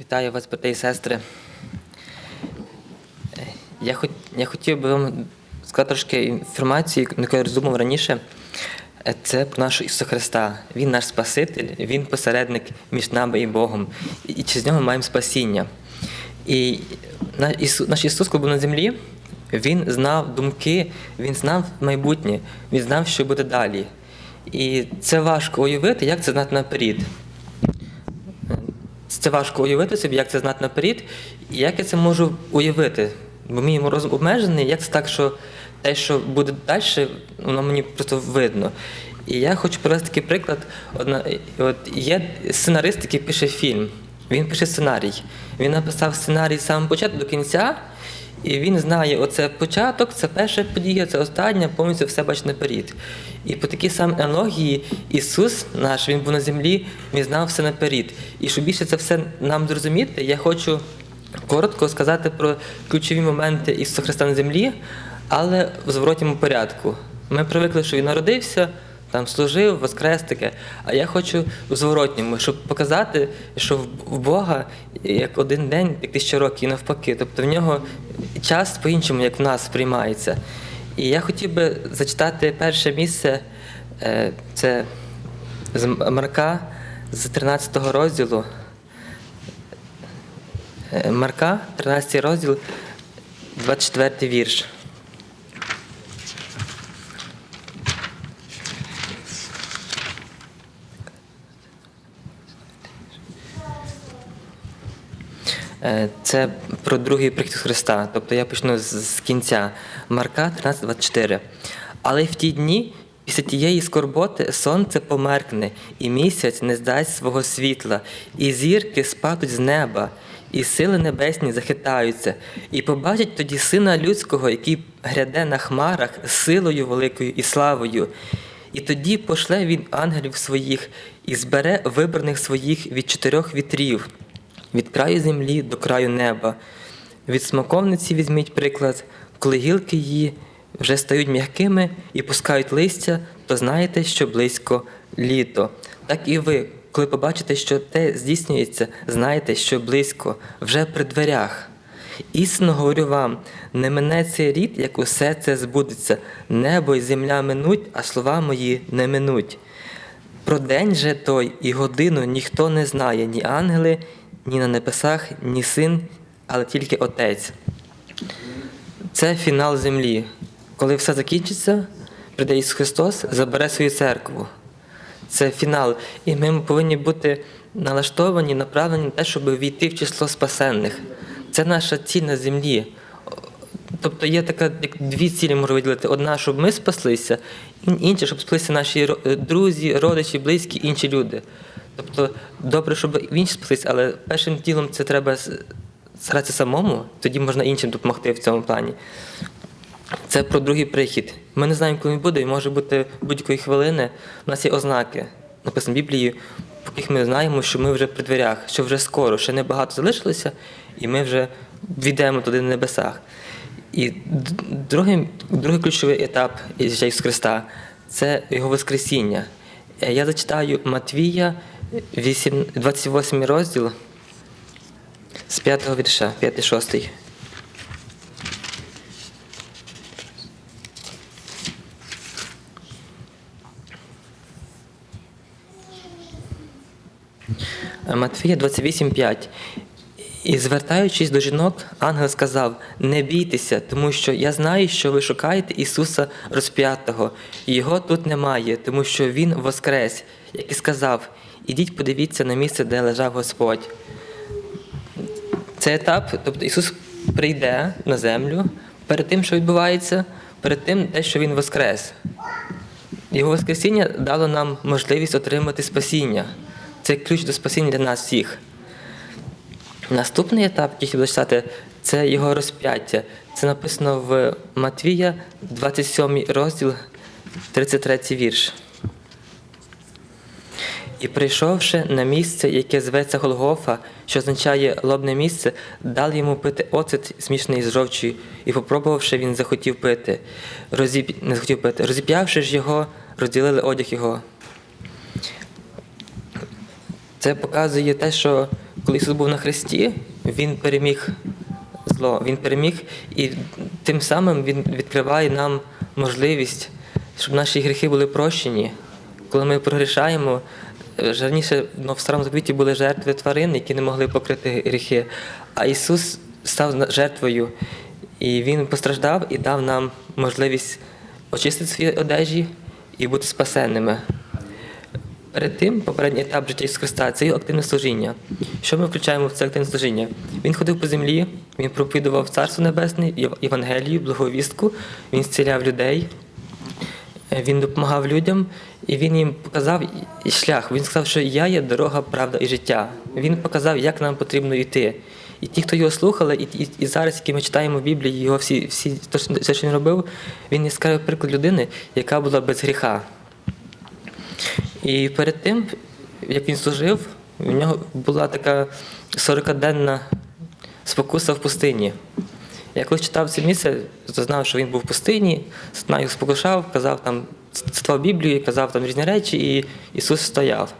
Вітаю вас, брати і сестри. Я, хот, я хотів би вам сказати трошки інформації, яку я роздумав раніше. Це про нашого Ісуса Христа. Він наш Спаситель, Він посередник між нами і Богом. І, через нього маємо спасіння. І на- Ісу- наш Ісус, коли був на землі, Він знав думки, Він знав майбутнє, Він знав, що буде далі. І це важко уявити, як це знати наперед. Це важко уявити собі, як це знати наперед, і як я це можу уявити. Бо мій розум обмежений, як це так, що те, що буде далі, воно мені просто видно. І я хочу привести такий приклад. Одна, от є сценарист, який пише фільм. Він пише сценарій. Він написав сценарій з самого початку до кінця, і він знає, оце початок, це перша подія, це остання, повністю все бачить наперед. І по такій самій аналогії Ісус наш, Він був на землі, Він знав все наперед. І щоб більше це все нам зрозуміти, я хочу коротко сказати про ключові моменти Ісуса Христа на землі, але в зворотньому порядку. Ми привикли, що Він народився, там служив, воскрес таке. А я хочу в зворотньому, щоб показати, що в- в Бога як один день, як тисяча років, і навпаки. Тобто в нього час по-іншому, як в нас сприймається. І я хотів би зачитати перше місце, е, це з Марка з 13 розділу. Е, Марка, 13 розділ, 24 вірш. Це про другий прихід Христа. Тобто я почну з, кінця Марка 13.24. Але в ті дні, після тієї скорботи, сонце померкне, і місяць не здасть свого світла, і зірки спадуть з неба, і сили небесні захитаються, і побачать тоді сина людського, який гряде на хмарах силою великою і славою. І тоді пошле він ангелів своїх і збере вибраних своїх від чотирьох вітрів від краю землі до краю неба. Від смоковниці візьміть приклад, коли гілки її вже стають м'якими і пускають листя, то знаєте, що близько літо. Так і ви, коли побачите, що те здійснюється, знаєте, що близько, вже при дверях. Істинно говорю вам, не мине цей рід, як усе це збудеться. Небо і земля минуть, а слова мої не минуть. Про день же той і годину ніхто не знає, ні ангели, ні на небесах, ні син, але тільки Отець. Це фінал землі. Коли все закінчиться, прийде Ісус Христос, забере свою церкву. Це фінал. І ми повинні бути налаштовані, направлені на те, щоб війти в число спасенних. Це наша ціль на землі. Тобто є така як дві цілі можу виділити: одна, щоб ми спаслися, ін- інша, щоб спаслися наші друзі, родичі, близькі, інші люди. Тобто, добре, щоб інші спаслися, але першим ділом це треба старатися самому, тоді можна іншим допомогти в цьому плані. Це про другий прихід. Ми не знаємо, коли він буде, і може бути будь-якої хвилини. У нас є ознаки, написано в Біблії, по яких ми знаємо, що ми вже при дверях, що вже скоро, ще небагато залишилося, і ми вже війдемо туди на небесах. І другий, другий ключовий етап Ісуса Христа це Його Воскресіння. Е, Я зачитаю Матвія, 8, 28 розділ з 5 вірша, 5-6. Матфія 28,5. І звертаючись до жінок, ангел сказав: Не бійтеся, тому що я знаю, що ви шукаєте Ісуса розп'ятого. Його тут немає, тому що Він воскрес, як і сказав: Ідіть, подивіться на місце, де лежав Господь. Це етап, тобто Ісус прийде на землю перед тим, що відбувається, перед тим, те, що Він воскрес. Його Воскресіння дало нам можливість отримати спасіння. Це ключ до спасіння для нас всіх. Наступний етап, який хотів зачитати, це його розп'яття. Це написано в Матвія, 27 розділ, 33 вірш. І прийшовши на місце, яке зветься Голгофа, що означає лобне місце, дали йому пити оцет змішаний з жовчою, і попробувавши, він захотів пити. Розіп... Не захотів пити. Розіп'явши ж його, розділили одяг його. Це показує те, що коли Ісус був на хресті, Він переміг зло, Він переміг, і тим самим Він відкриває нам можливість, щоб наші гріхи були прощені. Коли ми прогрішаємо, раніше ну, в старому завіті були жертви тварин, які не могли покрити гріхи. А Ісус став жертвою, і Він постраждав і дав нам можливість очистити свої одежі і бути спасенними. Перед тим, попередній етап життя Ісуса Христа це його активне служіння. Що ми включаємо в це активне служіння? Він ходив по землі, він проповідував Царство Небесне, Єв- Євангелію, благовістку, він зціляв людей, він допомагав людям, і він їм показав шлях. Він сказав, що я є дорога, правда і життя. Він показав, як нам потрібно йти. І ті, хто його слухали, і, і, і зараз, які ми читаємо в Біблії, його всі, всі то, що- він робив, він яскравий приклад людини, яка була без гріха. І перед тим, як він служив, в нього була така 40-денна спокуса в пустині. Я коли читав це місце, то знав, що він був в пустині, сатана його спокушав, казав там, цитував Біблію, казав там різні речі, і Ісус стояв.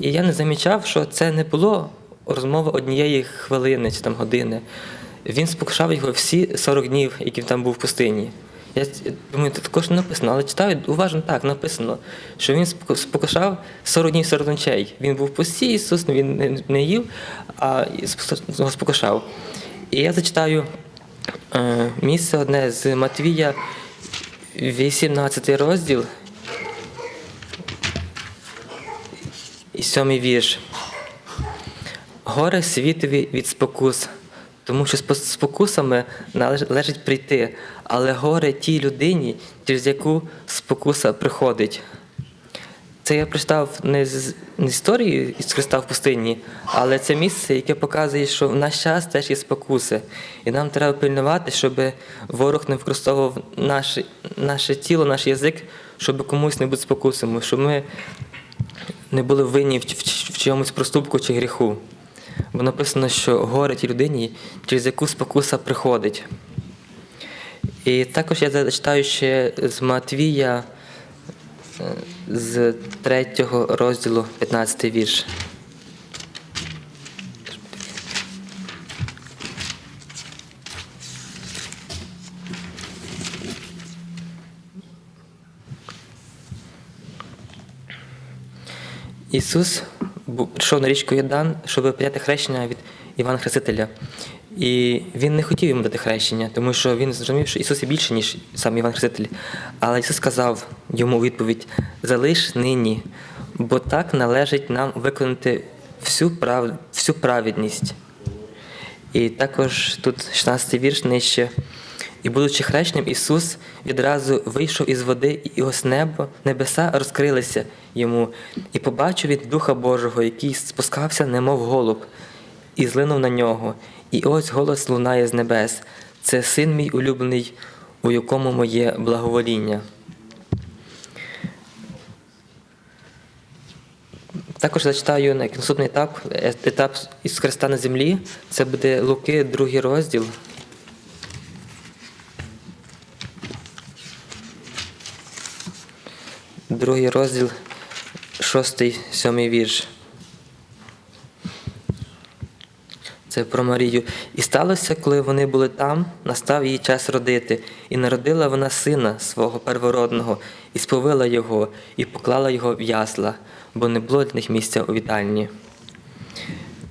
І я не замічав, що це не було розмова однієї хвилини чи там години. Він спокушав його всі 40 днів, які він там був в пустині. Я думаю, тут також не написано, але читаю уважно так, написано, що він споку- спокушав 40 днів 40 ночей. Він був в Ісус, він не- їв, а спокушав. І я зачитаю місце одне з Матвія, 18 розділ і сьомий вірш. Горе світові від спокус, тому що спокусами належить прийти, але горе тій людині, через яку спокуса приходить. Це я прочитав не з не з історії із Христа в пустині, але це місце, яке показує, що в наш час теж є спокуси. І нам треба пильнувати, щоб ворог не використовував наше, наше тіло, наш язик, щоб комусь не бути спокусами, щоб ми не були винні в, в, в чомусь проступку чи гріху. Бо написано, що горе тій людині, через яку спокуса приходить. І також я зачитаю ще з Матвія е, з 3 розділу 15 вірш. Ісус прийшов на річку Йордан, щоб прийняти хрещення від Івана Хрестителя. І він не хотів йому дати хрещення, тому що він зрозумів, що Ісус є більше, ніж сам Іван Хреститель. Але Ісус сказав йому відповідь: залиш нині, бо так належить нам виконати всю, прав... всю праведність. І також тут 16 вірш нижче. І, будучи хрещенням, Ісус відразу вийшов із води, і ось небо, небеса розкрилися йому, і побачив він Духа Божого, який спускався, немов голуб, і злинув на нього. І ось голос лунає з небес. Це син мій улюблений, у якому моє благовоління. Також зачитаю на наступний етап, етап із Христа на землі. Це буде Луки, другий розділ. Другий розділ, шостий, сьомий вірш. Це про Марію. І сталося, коли вони були там, настав її час родити, і народила вона сина свого первородного, і сповила його, і поклала його в ясла, бо не було для них місця у вітальні.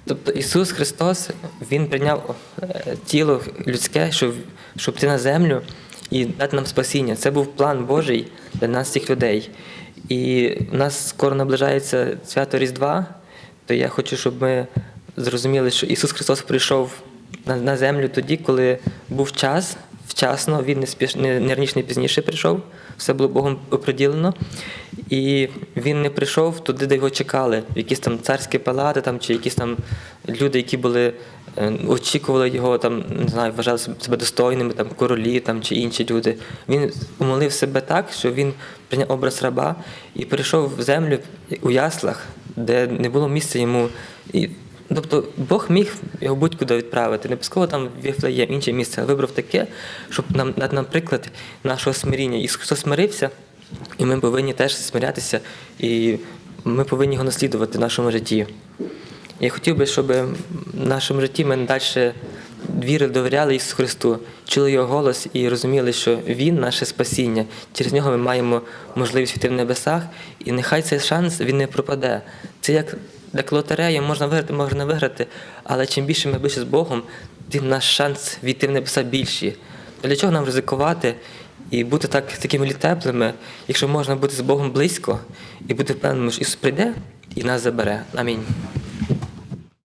Тобто Ісус Христос Він прийняв е, тіло людське, щоб, щоб йти на землю і дати нам спасіння. Це був план Божий для нас, цих людей. І в нас скоро наближається свято Різдва, то я хочу, щоб ми зрозуміли, що Ісус Христос прийшов на, на землю тоді, коли був час, вчасно, Він не, спіш, не, не раніше, не пізніше прийшов, все було Богом оприділено. І він не прийшов туди, де його чекали, якісь там царські палати, там, чи якісь там люди, які були, е, очікували його, там, не знаю, вважали себе достойними, там, королі там, чи інші люди. Він умолив себе так, що він прийняв образ раба і прийшов в землю у яслах, де не було місця йому. Тобто Бог міг його будь-куди відправити, не обов'язково там Віфлеєм, інше місце, а вибрав таке, щоб нам дати нам приклад нашого смиріння. Ісус Христос смирився, і ми повинні теж смирятися, і ми повинні його наслідувати в нашому житті. Я хотів би, щоб в нашому житті ми далі вірили, довіряли Ісусу Христу, чули Його голос і розуміли, що Він наше спасіння. Через нього ми маємо можливість війти в небесах, і нехай цей шанс він не пропаде. Це як як лотерея, можна виграти, можна не виграти, але чим більше ми ближче з Богом, тим наш шанс війти в небеса більші. Для чого нам ризикувати і бути так такими теплими, якщо можна бути з Богом близько і бути впевненим, що Ісус прийде і нас забере. Амінь.